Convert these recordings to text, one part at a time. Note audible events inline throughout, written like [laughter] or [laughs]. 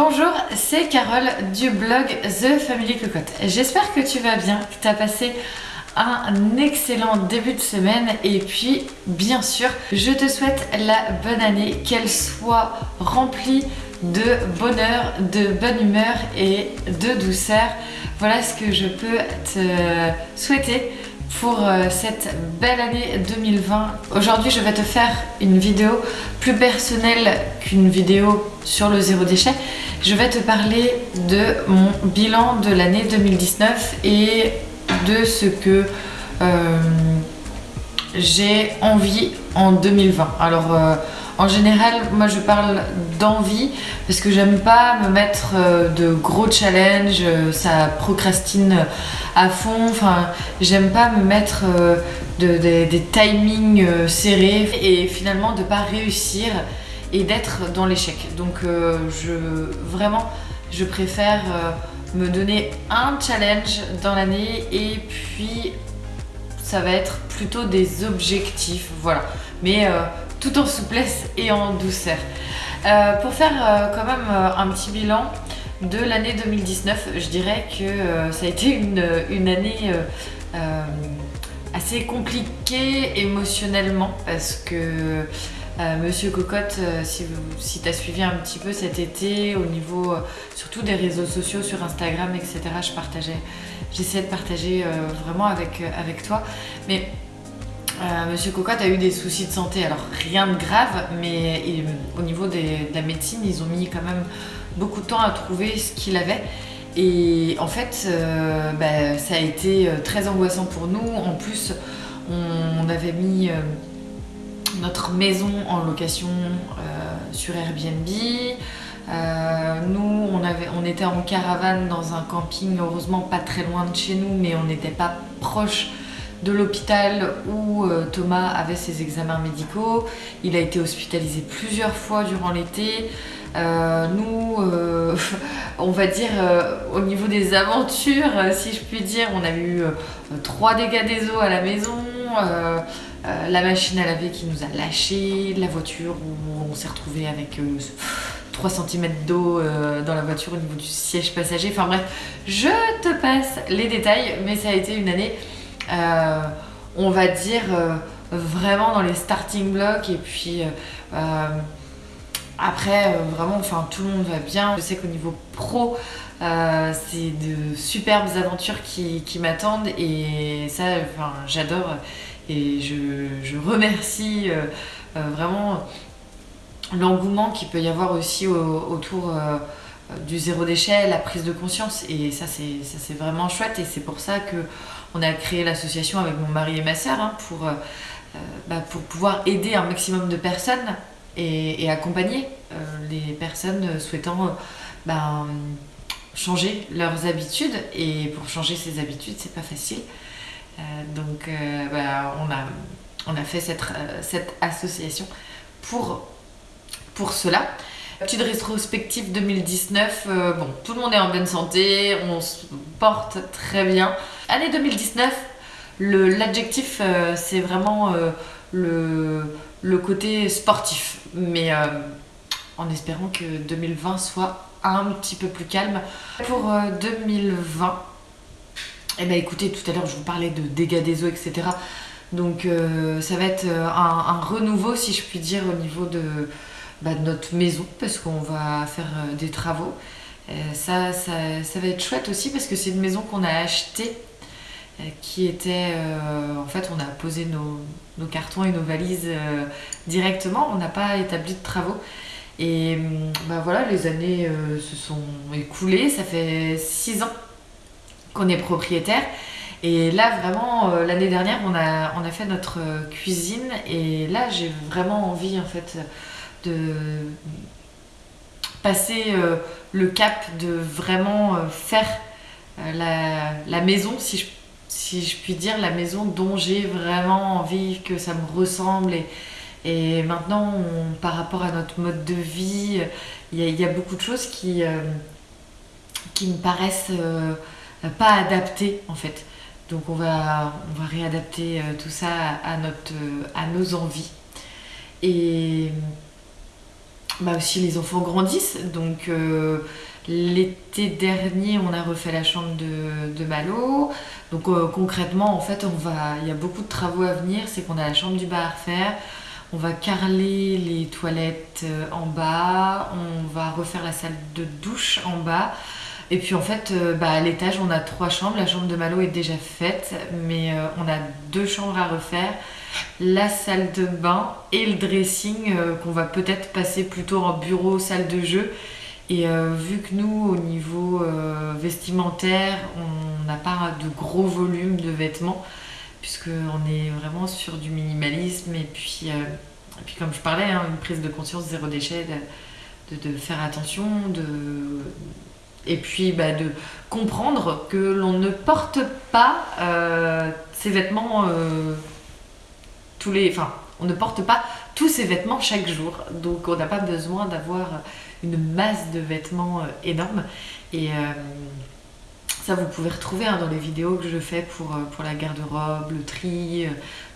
Bonjour, c'est Carole du blog The Family Cocotte. J'espère que tu vas bien, que tu as passé un excellent début de semaine et puis bien sûr je te souhaite la bonne année, qu'elle soit remplie de bonheur, de bonne humeur et de douceur. Voilà ce que je peux te souhaiter pour euh, cette belle année 2020. Aujourd'hui, je vais te faire une vidéo plus personnelle qu'une vidéo sur le zéro déchet. Je vais te parler de mon bilan de l'année 2019 et de ce que euh, j'ai envie en 2020. Alors, euh, en général, moi je parle d'envie parce que j'aime pas me mettre euh, de gros challenges, euh, ça procrastine à fond. Enfin, j'aime pas me mettre euh, des timings serrés et finalement de pas réussir et d'être dans l'échec. Donc, je vraiment, je préfère me donner un challenge dans l'année et puis ça va être plutôt des objectifs, voilà. Mais tout en souplesse et en douceur. Euh, pour faire euh, quand même euh, un petit bilan de l'année 2019, je dirais que ça a été une, année assez compliquée émotionnellement parce que Monsieur Cocotte, si, tu as suivi un petit peu cet été au niveau surtout des réseaux sociaux sur Instagram, etc., j'essayais de partager vraiment avec, avec toi. Mais euh, Monsieur Cocotte a eu des soucis de santé, alors rien de grave, mais au niveau de la médecine, ils ont mis quand même beaucoup de temps à trouver ce qu'il avait. Et en fait, euh, bah, ça a été euh, très angoissant pour nous. En plus, on, avait mis notre maison en location sur Airbnb. nous, on, était en caravane dans un camping, heureusement pas très loin de chez nous, mais on n'était pas proche de l'hôpital où euh, Thomas avait ses examens médicaux. Il a été hospitalisé plusieurs fois durant l'été. Euh, nous, euh, [laughs] on va dire au niveau des aventures, si je puis dire, on a eu trois dégâts des eaux à la maison, la machine à laver qui nous a lâché, la voiture où on s'est retrouvé avec 3 cm d'eau dans la voiture au niveau du siège passager. Enfin bref, je te passe les détails, mais ça a été une année on va dire, euh, vraiment dans les starting blocks et puis euh, après, vraiment, enfin, tout le monde va bien. Je sais qu'au niveau pro, c'est de superbes aventures qui, m'attendent et ça, j'adore et je, remercie vraiment l'engouement qu'il peut y avoir aussi autour du zéro déchet, la prise de conscience et ça c'est vraiment chouette et c'est pour ça que on a créé l'association avec mon mari et ma soeur hein, pour, euh, euh, bah, pour pouvoir aider un maximum de personnes et, accompagner euh, les personnes souhaitant bah, changer leurs habitudes. Et pour changer ses habitudes, c'est pas facile. donc bah, on, a, fait cette, association pour cela. Petite rétrospective 2019, bon, tout le monde est en bonne santé, on se porte très bien. Année 2019, l'adjectif euh, c'est vraiment euh, le, côté sportif, mais euh, en espérant que 2020 soit un petit peu plus calme. Pour 2020, eh ben écoutez, tout à l'heure je vous parlais de dégâts des eaux, etc. Donc ça va être un, renouveau, si je puis dire, au niveau bah, de, notre maison, parce qu'on va faire des travaux. ça, ça, ça, va être chouette aussi parce que c'est une maison qu'on a achetée euh, qui était euh, en fait on a posé nos, cartons et nos valises euh, directement, on n'a pas établi de travaux. Et bah voilà, les années se sont écoulées, ça fait six ans qu'on est propriétaire. Et là, vraiment, l'année dernière, on a, on a fait notre cuisine. Et là, j'ai vraiment envie, en fait, passer le cap de vraiment faire la, la, maison, si je si je puis dire, la maison dont j'ai vraiment envie que ça me ressemble. Et, maintenant, par rapport à notre mode de vie, il y, a beaucoup de choses qui, euh, qui me paraissent euh, pas adaptées en fait. Donc on va, on va réadapter euh, tout ça à, notre, à nos envies. Et bah aussi les enfants grandissent. Donc euh, l'été dernier, on a refait la chambre de, Malo. Donc euh, concrètement, en fait, on va, il y a beaucoup de travaux à venir. C'est qu'on a la chambre du bas à refaire. On va carreler les toilettes euh, en bas. On va refaire la salle de douche en bas. Et puis en fait, bah, à l'étage, on a trois chambres. La chambre de Malo est déjà faite, mais on a deux chambres à refaire la salle de bain et le dressing euh, qu'on va peut-être passer plutôt en bureau, salle de jeu. Et euh, vu que nous, au niveau euh, vestimentaire, on n'a pas de gros volume de vêtements, puisqu'on est vraiment sur du minimalisme. Et puis, comme je parlais, hein, une prise de conscience zéro déchet, de, faire attention, de, et puis bah, de comprendre que l'on ne porte pas ces vêtements on ne porte pas tous ces vêtements chaque jour. Donc on n'a pas besoin d'avoir une masse de vêtements euh, énorme. Et euh, ça, vous pouvez retrouver hein, dans les vidéos que je fais pour, euh, la garde-robe, le tri,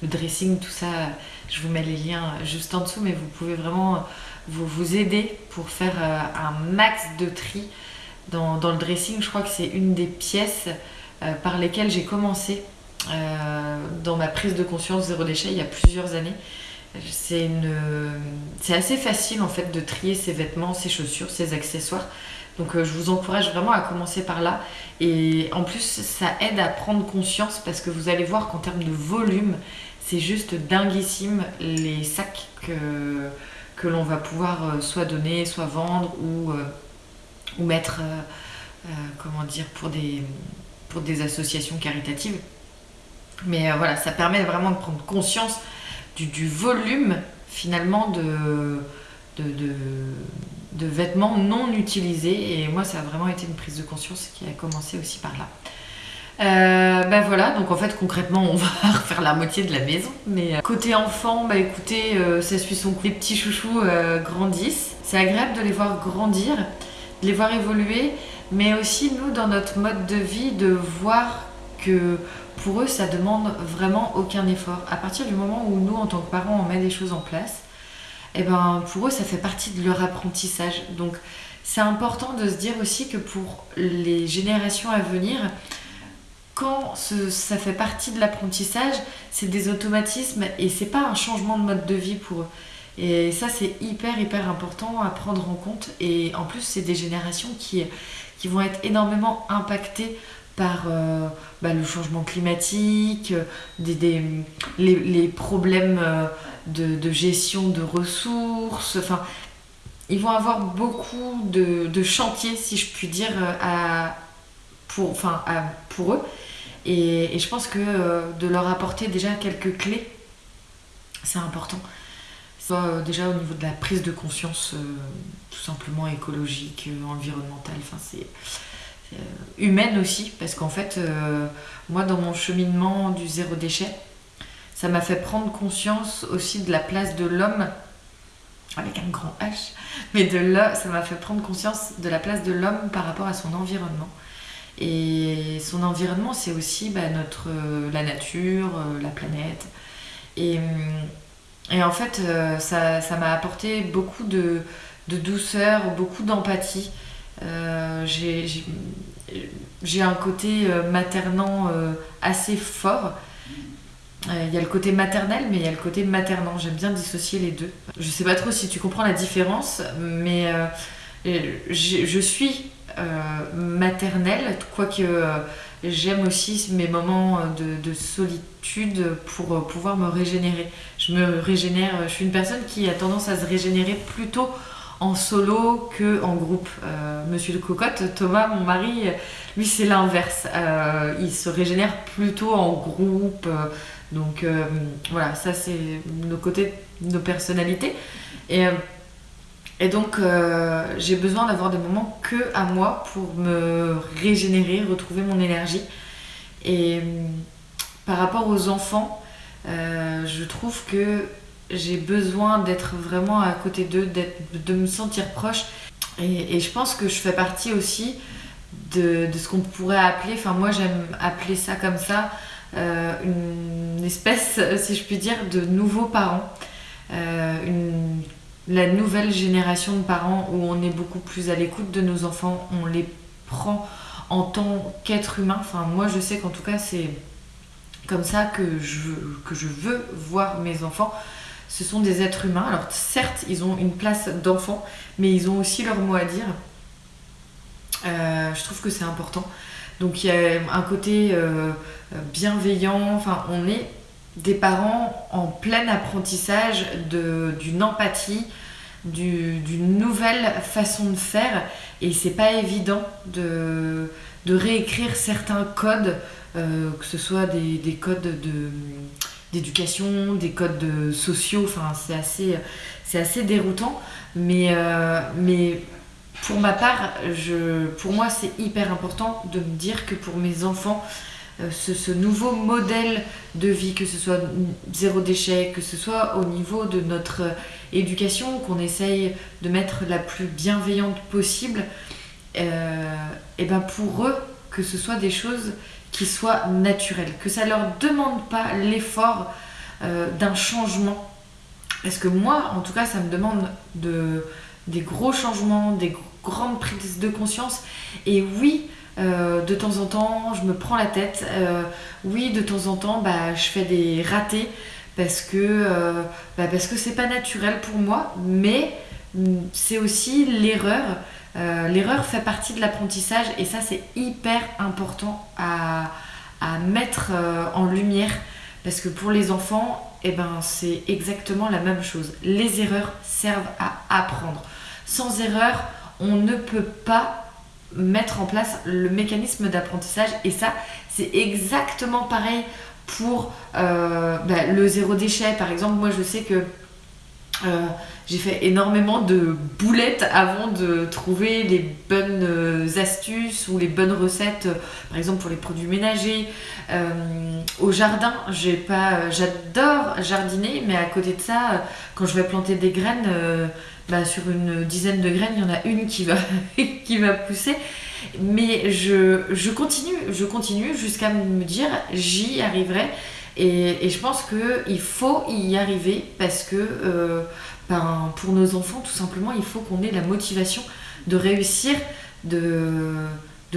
le dressing, tout ça. Je vous mets les liens juste en dessous, mais vous pouvez vraiment vous, vous aider pour faire un max de tri. Dans, le dressing, je crois que c'est une des pièces par lesquelles j'ai commencé euh, dans ma prise de conscience zéro déchet il y a plusieurs années. C'est assez facile en fait de trier ses vêtements, ses chaussures, ses accessoires. Donc euh, je vous encourage vraiment à commencer par là. Et en plus, ça aide à prendre conscience parce que vous allez voir qu'en termes de volume, c'est juste dinguissime les sacs que, l'on va pouvoir euh, soit donner, soit vendre ou, mettre, comment dire, pour des associations caritatives. Mais euh, voilà, ça permet vraiment de prendre conscience du, volume finalement de, de, vêtements non utilisés. Et moi, ça a vraiment été une prise de conscience qui a commencé aussi par là. Euh, ben voilà, donc en fait concrètement on [laughs] va refaire la moitié de la maison. Mais euh, côté enfant, bah écoutez, ça suit son coup. Les petits chouchous grandissent. C'est agréable de les voir grandir, de les voir évoluer, mais aussi nous dans notre mode de vie de voir que pour eux, ça demande vraiment aucun effort. À partir du moment où nous, en tant que parents, on met des choses en place, eh ben, pour eux, ça fait partie de leur apprentissage. Donc, c'est important de se dire aussi que pour les générations à venir, quand ça fait partie de l'apprentissage, c'est des automatismes et c'est pas un changement de mode de vie pour eux. Et ça, c'est hyper, hyper important à prendre en compte. Et en plus, c'est des générations qui, qui vont être énormément impactées par euh, bah, le changement climatique, euh, des, les, problèmes euh, de, gestion de ressources. Enfin, ils vont avoir beaucoup de, chantiers, si je puis dire, à, pour, enfin, pour eux. Et, je pense que de leur apporter déjà quelques clés, c'est important. Déjà au niveau de la prise de conscience, tout simplement écologique, environnementale. Enfin, c'est humaine aussi, parce qu'en fait, euh, moi, dans mon cheminement du zéro déchet, ça m'a fait prendre conscience aussi de la place de l'homme, avec un grand H, mais de là, ça m'a fait prendre conscience de la place de l'homme par rapport à son environnement. Et son environnement, c'est aussi bah, notre, la nature, euh, la planète. Et, en fait, ça m'a apporté beaucoup de douceur, beaucoup d'empathie. Euh, j'ai un côté euh, maternant euh, assez fort. Il y a le côté maternel, mais il y a le côté maternant. J'aime bien dissocier les deux. Je sais pas trop si tu comprends la différence, mais je suis maternelle, quoique j'aime aussi mes moments de, de, solitude pour pouvoir me régénérer. Je me régénère, je suis une personne qui a tendance à se régénérer plutôt en solo que en groupe. Euh, Monsieur de Cocotte, Thomas, mon mari, lui c'est l'inverse. Euh, il se régénère plutôt en groupe. donc euh, voilà, ça c'est nos côtés, nos personnalités. Et, et donc j'ai besoin d'avoir des moments que à moi pour me régénérer, retrouver mon énergie. Et par rapport aux enfants, je trouve que j'ai besoin d'être vraiment à côté d'eux, de me sentir proche. Et, je pense que je fais partie aussi de, ce qu'on pourrait appeler, enfin moi j'aime appeler ça comme ça, euh, une espèce, [laughs] si je puis dire, de nouveaux parents. Euh, la nouvelle génération de parents où on est beaucoup plus à l'écoute de nos enfants, on les prend en tant qu'être humain. Enfin, moi, je sais qu'en tout cas, c'est comme ça que je, que je veux voir mes enfants. Ce sont des êtres humains. Alors, certes, ils ont une place d'enfant, mais ils ont aussi leur mot à dire. Euh, je trouve que c'est important. Donc, il y a un côté euh, bienveillant. Enfin, on est des parents en plein apprentissage d'une empathie, d'une nouvelle façon de faire et c'est pas évident de, de, réécrire certains codes, euh, que ce soit des, des codes d'éducation, des codes sociaux, enfin c'est assez, assez déroutant, mais, euh, mais pour ma part, je, pour moi c'est hyper important de me dire que pour mes enfants, euh, ce, nouveau modèle de vie, que ce soit zéro déchet, que ce soit au niveau de notre éducation, qu'on essaye de mettre la plus bienveillante possible, euh, et ben pour eux, que ce soit des choses qui soient naturelles, que ça leur demande pas l'effort euh, d'un changement. Parce que moi, en tout cas, ça me demande de, des gros changements, des grandes prises de conscience. Et oui, euh, de temps en temps, je me prends la tête. Euh, oui, de temps en temps, bah, je fais des ratés parce que bah, parce que c'est pas naturel pour moi, mais mm, c'est aussi l'erreur. L'erreur fait partie de l'apprentissage et ça c'est hyper important à, mettre en lumière parce que pour les enfants, eh ben, c'est exactement la même chose. Les erreurs servent à apprendre. Sans erreur, on ne peut pas mettre en place le mécanisme d'apprentissage et ça c'est exactement pareil pour euh, bah, le zéro déchet par exemple moi je sais que euh, j'ai fait énormément de boulettes avant de trouver les bonnes euh, astuces ou les bonnes recettes, par exemple pour les produits ménagers. au jardin, j'ai pas, j'adore jardiner, mais à côté de ça, quand je vais planter des graines, bah, sur une dizaine de graines, il y en a une qui va, [laughs] qui va pousser. Mais je, je continue, je continue jusqu'à me dire j'y arriverai. Et, je pense qu'il faut y arriver parce que euh, ben, pour nos enfants, tout simplement, il faut qu'on ait la motivation de réussir, de,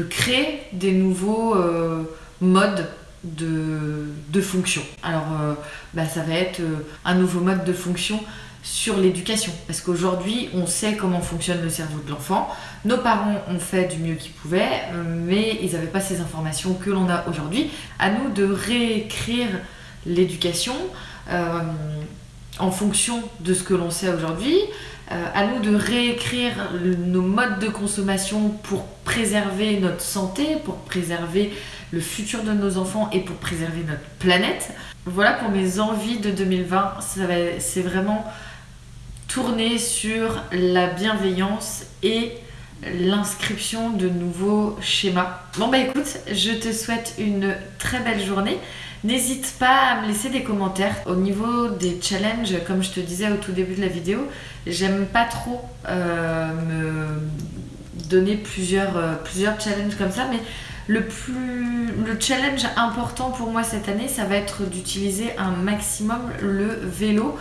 créer des nouveaux euh, modes de, fonction. Alors, euh, bah, ça va être un nouveau mode de fonction sur l'éducation. Parce qu'aujourd'hui, on sait comment fonctionne le cerveau de l'enfant. Nos parents ont fait du mieux qu'ils pouvaient, euh, mais ils n'avaient pas ces informations que l'on a aujourd'hui. À nous de réécrire l'éducation euh, en fonction de ce que l'on sait aujourd'hui. Euh, à nous de réécrire nos modes de consommation pour préserver notre santé, pour préserver le futur de nos enfants et pour préserver notre planète. Voilà pour mes envies de 2020. C'est vraiment tourner sur la bienveillance et l'inscription de nouveaux schémas. Bon bah écoute, je te souhaite une très belle journée. N'hésite pas à me laisser des commentaires. Au niveau des challenges, comme je te disais au tout début de la vidéo, j'aime pas trop euh, me donner plusieurs, euh, plusieurs challenges comme ça, mais le, plus, le challenge important pour moi cette année, ça va être d'utiliser un maximum le vélo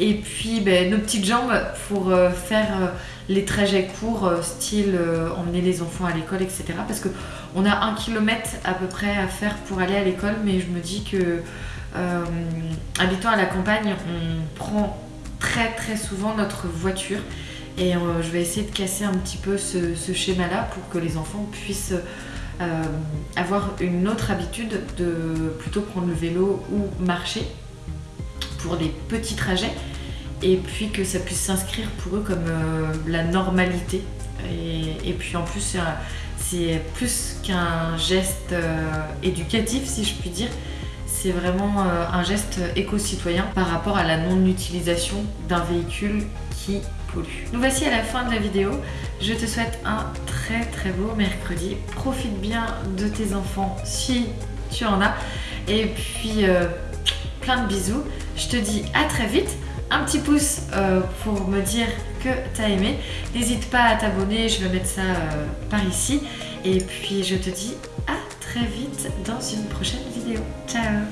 et puis ben, nos petites jambes pour euh, faire euh, les trajets courts, euh, style emmener les enfants à l'école, etc. Parce qu'on a un kilomètre à peu près à faire pour aller à l'école, mais je me dis que habitant à la campagne, on prend très très souvent notre voiture. Et je vais essayer de casser un petit peu ce, ce schéma-là pour que les enfants puissent avoir une autre habitude de plutôt prendre le vélo ou marcher pour des petits trajets et puis que ça puisse s'inscrire pour eux comme euh, la normalité. Et, puis en plus, c'est plus qu'un geste euh, éducatif, si je puis dire. C'est vraiment euh, un geste éco-citoyen par rapport à la non-utilisation d'un véhicule qui Nous voici à la fin de la vidéo. Je te souhaite un très très beau mercredi. Profite bien de tes enfants si tu en as. Et puis plein de bisous. Je te dis à très vite. Un petit pouce euh, pour me dire que t'as aimé. N'hésite pas à t'abonner, je vais mettre ça euh, par ici. Et puis je te dis à très vite dans une prochaine vidéo. Ciao